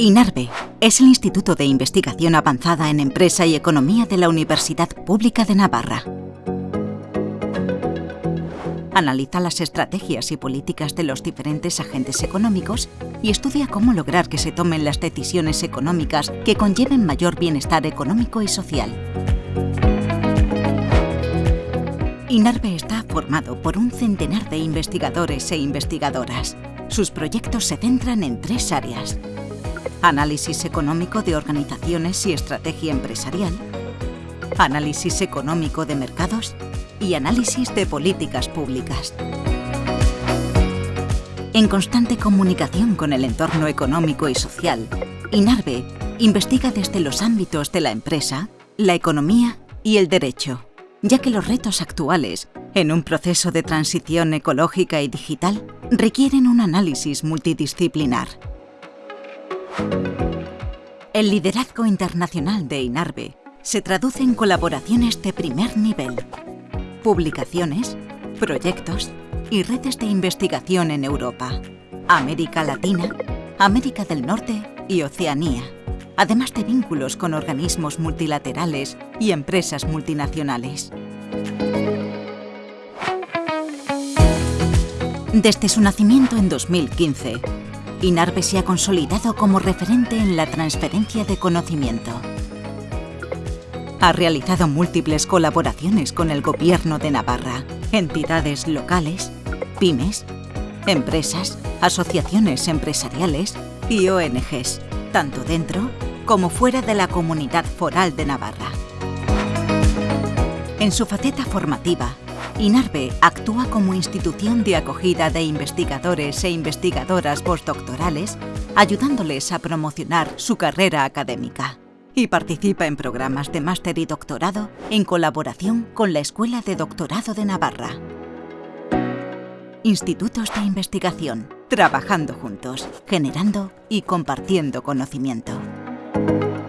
INARVE es el Instituto de Investigación Avanzada en Empresa y Economía de la Universidad Pública de Navarra. Analiza las estrategias y políticas de los diferentes agentes económicos y estudia cómo lograr que se tomen las decisiones económicas que conlleven mayor bienestar económico y social. INARVE está formado por un centenar de investigadores e investigadoras. Sus proyectos se centran en tres áreas análisis económico de organizaciones y estrategia empresarial, análisis económico de mercados y análisis de políticas públicas. En constante comunicación con el entorno económico y social, INARVE investiga desde los ámbitos de la empresa, la economía y el derecho, ya que los retos actuales, en un proceso de transición ecológica y digital, requieren un análisis multidisciplinar. El liderazgo internacional de INARVE se traduce en colaboraciones de primer nivel, publicaciones, proyectos y redes de investigación en Europa, América Latina, América del Norte y Oceanía, además de vínculos con organismos multilaterales y empresas multinacionales. Desde su nacimiento en 2015, INARVE se ha consolidado como referente en la transferencia de conocimiento. Ha realizado múltiples colaboraciones con el Gobierno de Navarra, entidades locales, pymes, empresas, asociaciones empresariales y ONGs, tanto dentro como fuera de la Comunidad Foral de Navarra. En su faceta formativa, INARVE actúa como institución de acogida de investigadores e investigadoras postdoctorales, ayudándoles a promocionar su carrera académica. Y participa en programas de máster y doctorado en colaboración con la Escuela de Doctorado de Navarra. Institutos de investigación, trabajando juntos, generando y compartiendo conocimiento. Thank you.